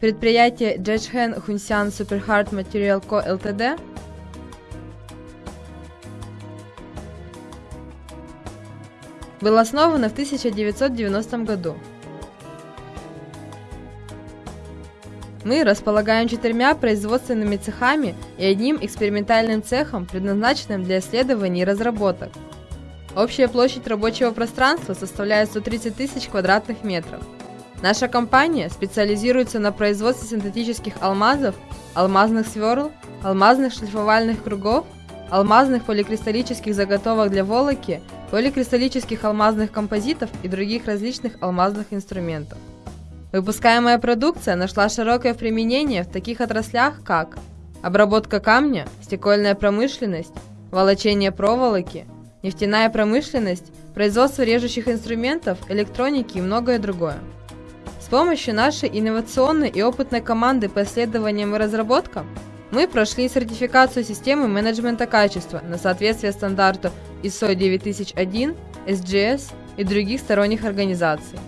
Предприятие Джэчхэн Хунсян Superhard Material Co. Ltd. было основано в 1990 году. Мы располагаем четырьмя производственными цехами и одним экспериментальным цехом, предназначенным для исследований и разработок. Общая площадь рабочего пространства составляет 130 тысяч квадратных метров. Наша компания специализируется на производстве синтетических алмазов, алмазных сверл, алмазных шлифовальных кругов, алмазных поликристаллических заготовок для волоки, поликристаллических алмазных композитов и других различных алмазных инструментов. Выпускаемая продукция нашла широкое применение в таких отраслях, как обработка камня, стекольная промышленность, волочение проволоки, нефтяная промышленность, производство режущих инструментов, электроники и многое другое. Помощью нашей инновационной и опытной команды по исследованиям и разработкам мы прошли сертификацию системы менеджмента качества на соответствие стандарту ISO 9001, SGS и других сторонних организаций.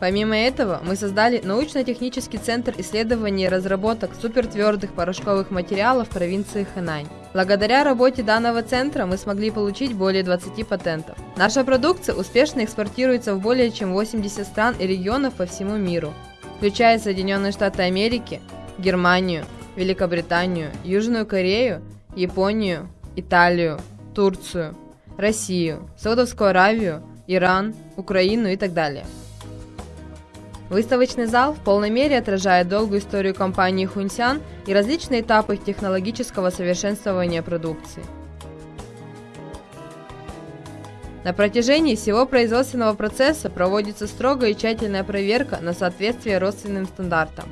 Помимо этого, мы создали научно-технический центр исследований и разработок супертвердых порошковых материалов в провинции Хэнань. Благодаря работе данного центра мы смогли получить более 20 патентов. Наша продукция успешно экспортируется в более чем 80 стран и регионов по всему миру, включая Соединенные Штаты Америки, Германию, Великобританию, Южную Корею, Японию, Италию, Турцию, Россию, Саудовскую Аравию, Иран, Украину и так далее. Выставочный зал в полной мере отражает долгую историю компании Хунсян и различные этапы технологического совершенствования продукции. На протяжении всего производственного процесса проводится строгая и тщательная проверка на соответствие родственным стандартам.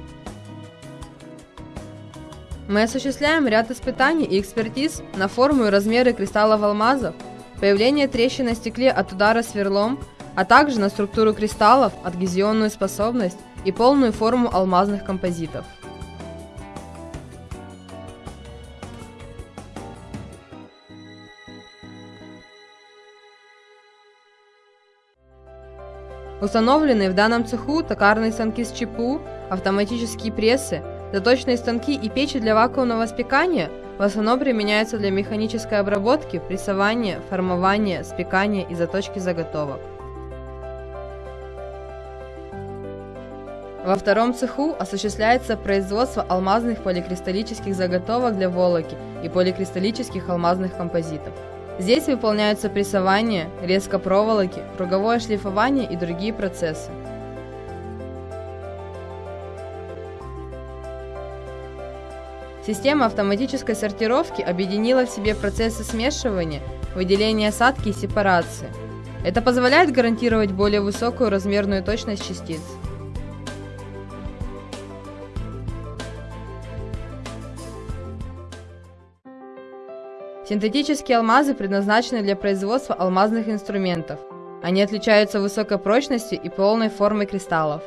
Мы осуществляем ряд испытаний и экспертиз на форму и размеры кристаллов алмазов, появление трещин на стекле от удара сверлом – а также на структуру кристаллов, адгезионную способность и полную форму алмазных композитов. Установленные в данном цеху токарные станки с ЧПУ, автоматические прессы, заточные станки и печи для вакуумного спекания в основном применяются для механической обработки, прессования, формования, спекания и заточки заготовок. Во втором цеху осуществляется производство алмазных поликристаллических заготовок для волоки и поликристаллических алмазных композитов. Здесь выполняются прессование, резка проволоки, круговое шлифование и другие процессы. Система автоматической сортировки объединила в себе процессы смешивания, выделения осадки и сепарации. Это позволяет гарантировать более высокую размерную точность частиц. Синтетические алмазы предназначены для производства алмазных инструментов. Они отличаются высокой прочностью и полной формой кристаллов.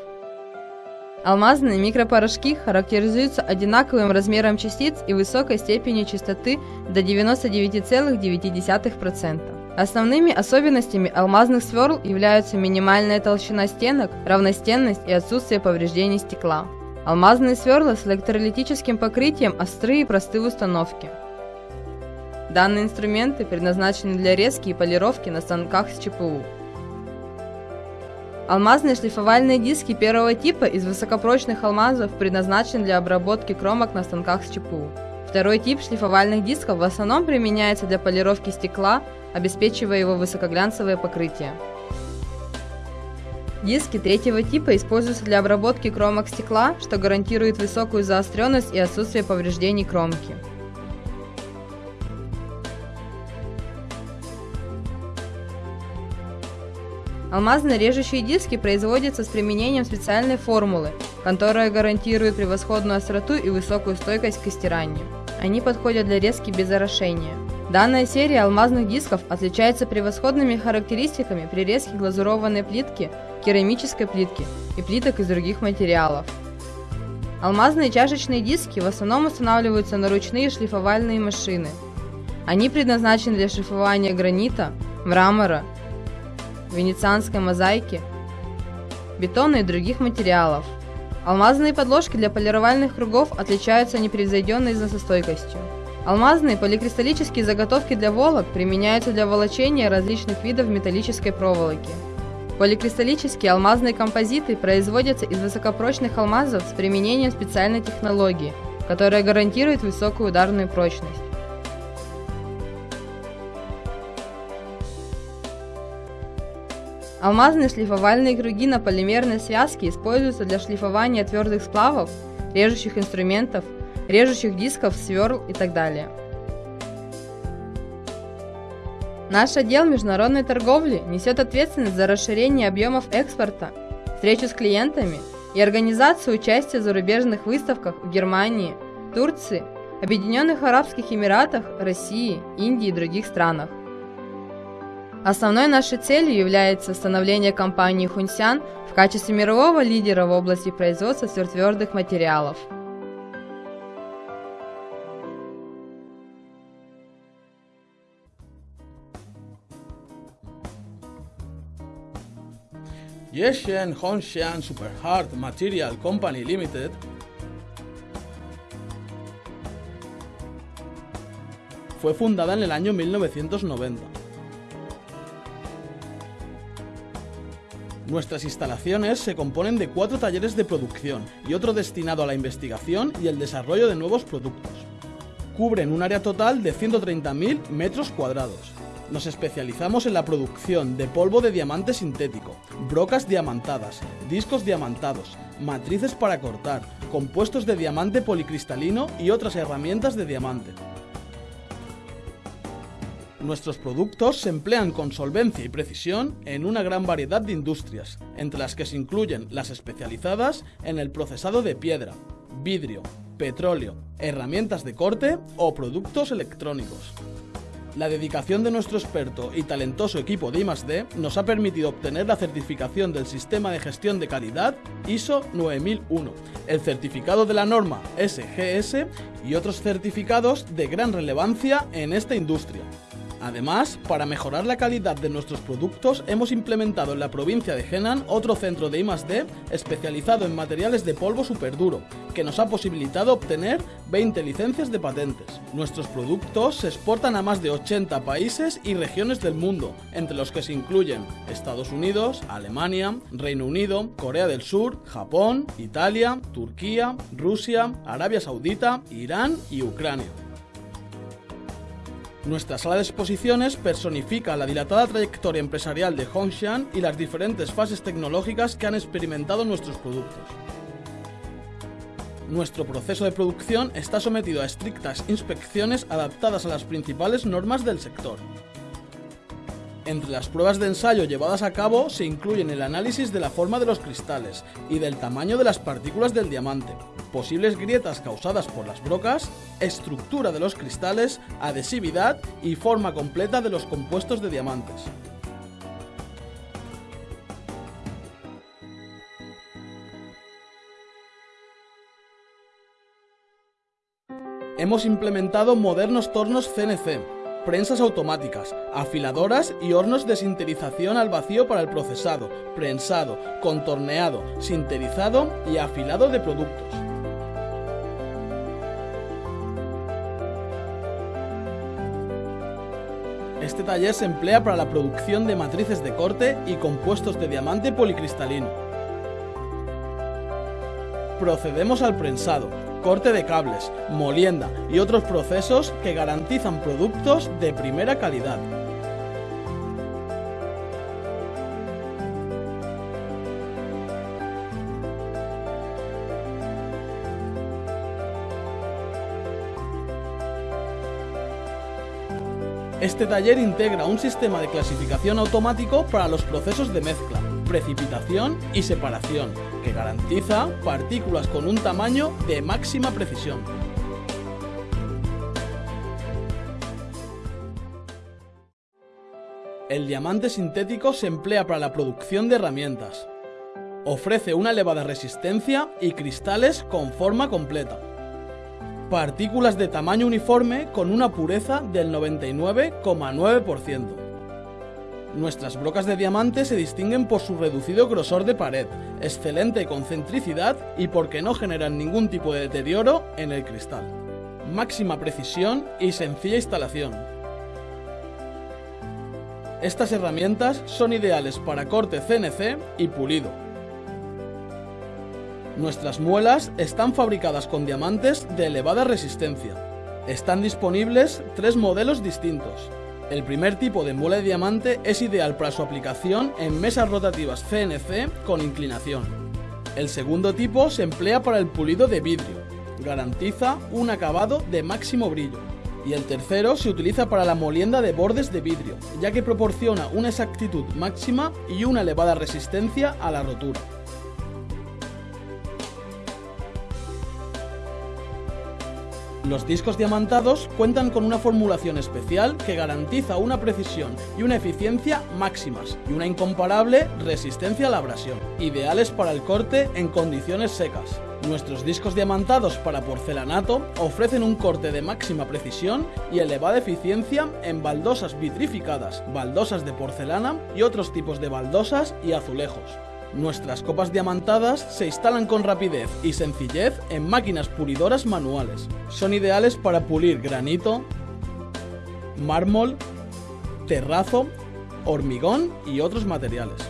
Алмазные микропорошки характеризуются одинаковым размером частиц и высокой степенью чистоты до 99,9%. Основными особенностями алмазных сверл являются минимальная толщина стенок, равностенность и отсутствие повреждений стекла. Алмазные сверла с электролитическим покрытием острые и простые в установке. Данные инструменты предназначены для резки и полировки на станках с ЧПУ. Алмазные шлифовальные диски первого типа из высокопрочных алмазов предназначены для обработки кромок на станках с ЧПУ. Второй тип шлифовальных дисков в основном применяется для полировки стекла, обеспечивая его высокоглянцевое покрытие. Диски третьего типа используются для обработки кромок стекла, что гарантирует высокую заостренность и отсутствие повреждений кромки. Алмазные режущие диски производятся с применением специальной формулы, которая гарантирует превосходную остроту и высокую стойкость к стиранию. Они подходят для резки без орошения. Данная серия алмазных дисков отличается превосходными характеристиками при резке глазурованной плитки, керамической плитки и плиток из других материалов. Алмазные чашечные диски в основном устанавливаются на ручные шлифовальные машины. Они предназначены для шлифования гранита, мрамора, венецианской мозаики, бетона и других материалов. Алмазные подложки для полировальных кругов отличаются непревзойденной износостойкостью. Алмазные поликристаллические заготовки для волок применяются для волочения различных видов металлической проволоки. Поликристаллические алмазные композиты производятся из высокопрочных алмазов с применением специальной технологии, которая гарантирует высокую ударную прочность. Алмазные шлифовальные круги на полимерной связке используются для шлифования твердых сплавов, режущих инструментов, режущих дисков, сверл и так далее. Наш отдел международной торговли несет ответственность за расширение объемов экспорта, встречу с клиентами и организацию участия в зарубежных выставках в Германии, Турции, Объединенных Арабских Эмиратах, России, Индии и других странах. Основной нашей целью является становление компании Хунсян в качестве мирового лидера в области производства сверхтвердых материалов. Yeshen Hongshan Super Hard Material Company Limited fue fundada en el año 1990. Nuestras instalaciones se componen de cuatro talleres de producción y otro destinado a la investigación y el desarrollo de nuevos productos. Cubren un área total de 130.000 metros cuadrados. Nos especializamos en la producción de polvo de diamante sintético, brocas diamantadas, discos diamantados, matrices para cortar, compuestos de diamante policristalino y otras herramientas de diamante. Nuestros productos se emplean con solvencia y precisión en una gran variedad de industrias, entre las que se incluyen las especializadas en el procesado de piedra, vidrio, petróleo, herramientas de corte o productos electrónicos. La dedicación de nuestro experto y talentoso equipo de I+D nos ha permitido obtener la certificación del Sistema de Gestión de Calidad ISO 9001, el certificado de la norma SGS y otros certificados de gran relevancia en esta industria. Además, para mejorar la calidad de nuestros productos, hemos implementado en la provincia de Henan otro centro de I+D especializado en materiales de polvo superduro, que nos ha posibilitado obtener 20 licencias de patentes. Nuestros productos se exportan a más de 80 países y regiones del mundo, entre los que se incluyen Estados Unidos, Alemania, Reino Unido, Corea del Sur, Japón, Italia, Turquía, Rusia, Arabia Saudita, Irán y Ucrania. Nuestra sala de exposiciones personifica la dilatada trayectoria empresarial de Hongshan y las diferentes fases tecnológicas que han experimentado nuestros productos. Nuestro proceso de producción está sometido a estrictas inspecciones adaptadas a las principales normas del sector. Entre las pruebas de ensayo llevadas a cabo se incluyen el análisis de la forma de los cristales y del tamaño de las partículas del diamante, posibles grietas causadas por las brocas, estructura de los cristales, adhesividad y forma completa de los compuestos de diamantes. Hemos implementado modernos tornos CNC, prensas automáticas, afiladoras y hornos de sinterización al vacío para el procesado, prensado, contorneado, sinterizado y afilado de productos. Este taller se emplea para la producción de matrices de corte y compuestos de diamante policristalino. Procedemos al prensado, corte de cables, molienda y otros procesos que garantizan productos de primera calidad. Este taller integra un sistema de clasificación automático para los procesos de mezcla, precipitación y separación, que garantiza partículas con un tamaño de máxima precisión. El diamante sintético se emplea para la producción de herramientas. Ofrece una elevada resistencia y cristales con forma completa. Partículas de tamaño uniforme con una pureza del 99,9%. Nuestras brocas de diamante se distinguen por su reducido grosor de pared, excelente concentricidad y porque no generan ningún tipo de deterioro en el cristal. Máxima precisión y sencilla instalación. Estas herramientas son ideales para corte CNC y pulido. Nuestras muelas están fabricadas con diamantes de elevada resistencia. Están disponibles tres modelos distintos, el primer tipo de muela de diamante es ideal para su aplicación en mesas rotativas CNC con inclinación. El segundo tipo se emplea para el pulido de vidrio. Garantiza un acabado de máximo brillo. Y el tercero se utiliza para la molienda de bordes de vidrio, ya que proporciona una exactitud máxima y una elevada resistencia a la rotura. Los discos diamantados cuentan con una formulación especial que garantiza una precisión y una eficiencia máximas y una incomparable resistencia a la abrasión, ideales para el corte en condiciones secas. Nuestros discos diamantados para porcelanato ofrecen un corte de máxima precisión y elevada eficiencia en baldosas vitrificadas, baldosas de porcelana y otros tipos de baldosas y azulejos. Nuestras copas diamantadas se instalan con rapidez y sencillez en máquinas pulidoras manuales. Son ideales para pulir granito, mármol, terrazo, hormigón y otros materiales.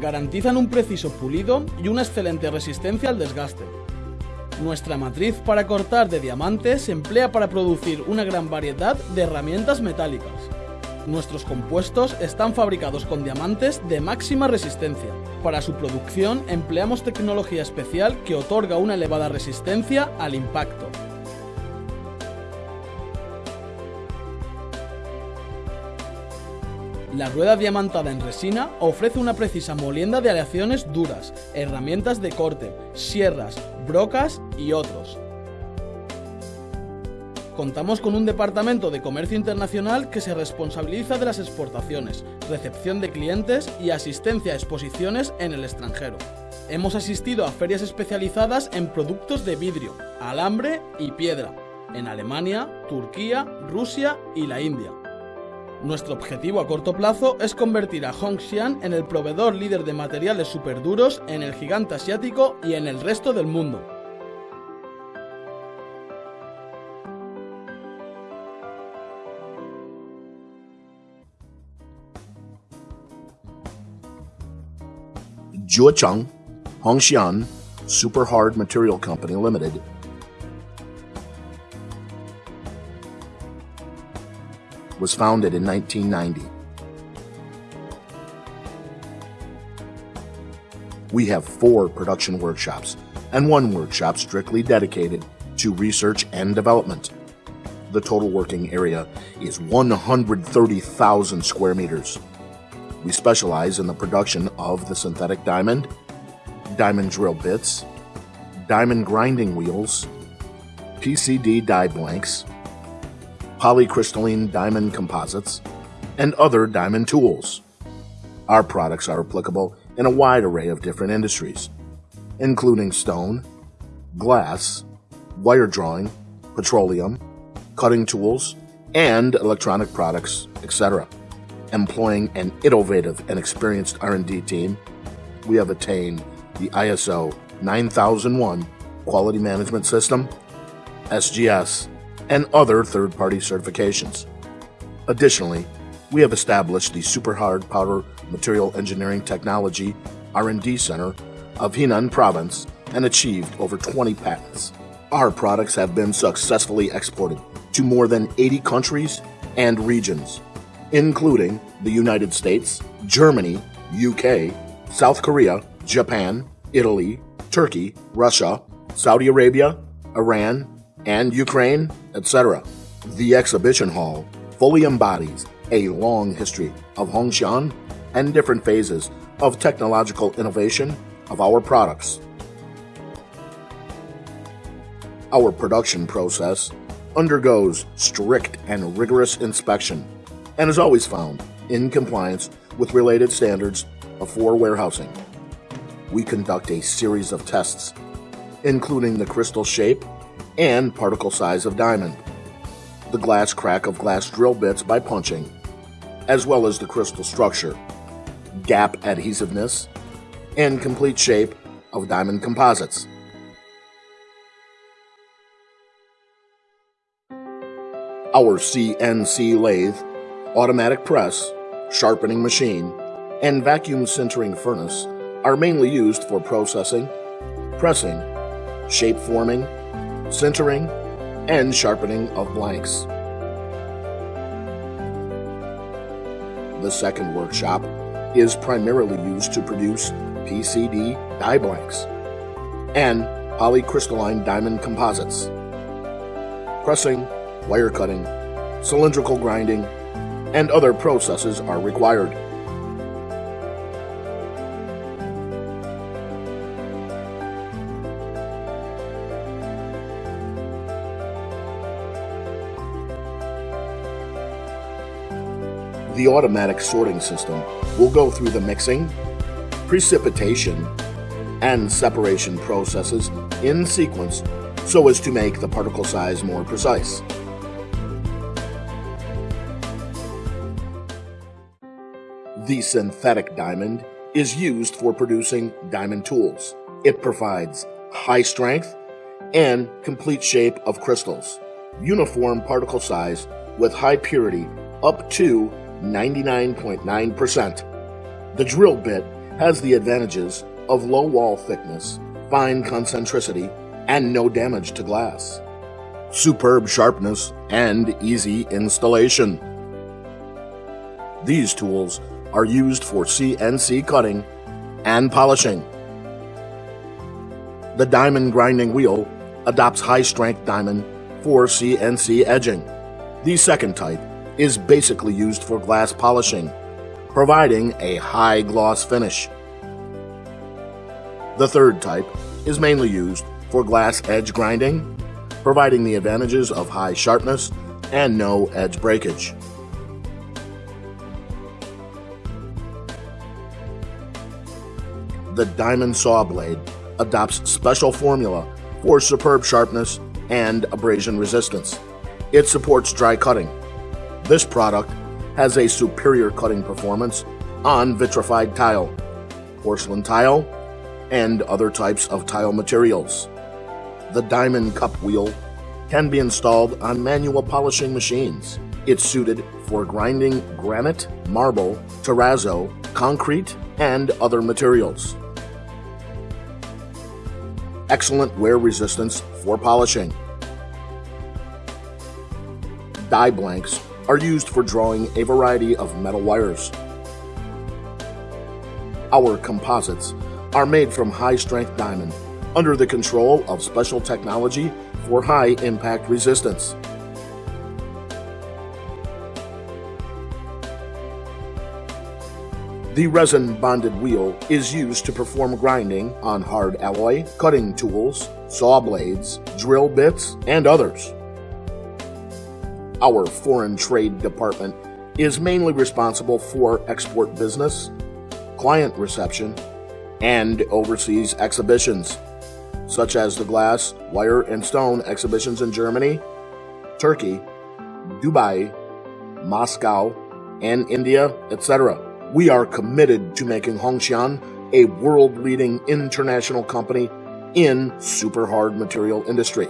Garantizan un preciso pulido y una excelente resistencia al desgaste. Nuestra matriz para cortar de diamante se emplea para producir una gran variedad de herramientas metálicas. Nuestros compuestos están fabricados con diamantes de máxima resistencia. Para su producción empleamos tecnología especial que otorga una elevada resistencia al impacto. La rueda diamantada en resina ofrece una precisa molienda de aleaciones duras, herramientas de corte, sierras, brocas y otros. Contamos con un departamento de comercio internacional que se responsabiliza de las exportaciones, recepción de clientes y asistencia a exposiciones en el extranjero. Hemos asistido a ferias especializadas en productos de vidrio, alambre y piedra, en Alemania, Turquía, Rusia y la India. Nuestro objetivo a corto plazo es convertir a Hongshan en el proveedor líder de materiales superduros en el gigante asiático y en el resto del mundo. Juecheng Hongxian Super Hard Material Company Limited was founded in 1990. We have four production workshops and one workshop strictly dedicated to research and development. The total working area is 130,000 square meters. We specialize in the production of the synthetic diamond, diamond drill bits, diamond grinding wheels, PCD die blanks, polycrystalline diamond composites, and other diamond tools. Our products are applicable in a wide array of different industries, including stone, glass, wire drawing, petroleum, cutting tools, and electronic products, etc employing an innovative and experienced R&D team, we have attained the ISO 9001 quality management system, SGS, and other third-party certifications. Additionally, we have established the Super Hard Powder Material Engineering Technology R&D Center of Henan Province and achieved over 20 patents. Our products have been successfully exported to more than 80 countries and regions including the United States, Germany, UK, South Korea, Japan, Italy, Turkey, Russia, Saudi Arabia, Iran, and Ukraine, etc. The exhibition hall fully embodies a long history of Hongshan and different phases of technological innovation of our products. Our production process undergoes strict and rigorous inspection and is always found in compliance with related standards for warehousing. We conduct a series of tests, including the crystal shape and particle size of diamond, the glass crack of glass drill bits by punching, as well as the crystal structure, gap adhesiveness, and complete shape of diamond composites. Our CNC lathe, automatic press, sharpening machine, and vacuum sintering furnace are mainly used for processing, pressing, shape forming, sintering, and sharpening of blanks. The second workshop is primarily used to produce PCD die blanks and polycrystalline diamond composites. Pressing, wire cutting, cylindrical grinding, and other processes are required. The automatic sorting system will go through the mixing, precipitation, and separation processes in sequence so as to make the particle size more precise. The synthetic diamond is used for producing diamond tools. It provides high strength and complete shape of crystals, uniform particle size with high purity up to 99.9%. The drill bit has the advantages of low wall thickness, fine concentricity, and no damage to glass. Superb sharpness and easy installation. These tools are used for CNC cutting and polishing. The diamond grinding wheel adopts high strength diamond for CNC edging. The second type is basically used for glass polishing, providing a high gloss finish. The third type is mainly used for glass edge grinding, providing the advantages of high sharpness and no edge breakage. The diamond saw blade adopts special formula for superb sharpness and abrasion resistance. It supports dry cutting, this product has a superior cutting performance on vitrified tile, porcelain tile, and other types of tile materials. The diamond cup wheel can be installed on manual polishing machines. It's suited for grinding granite, marble, terrazzo, concrete, and other materials. Excellent wear resistance for polishing. Die blanks are used for drawing a variety of metal wires. Our composites are made from high-strength diamond under the control of special technology for high impact resistance. The resin bonded wheel is used to perform grinding on hard alloy, cutting tools, saw blades, drill bits, and others. Our foreign trade department is mainly responsible for export business, client reception, and overseas exhibitions, such as the glass, wire, and stone exhibitions in Germany, Turkey, Dubai, Moscow, and India, etc. We are committed to making Hongxian a world leading international company in super hard material industry.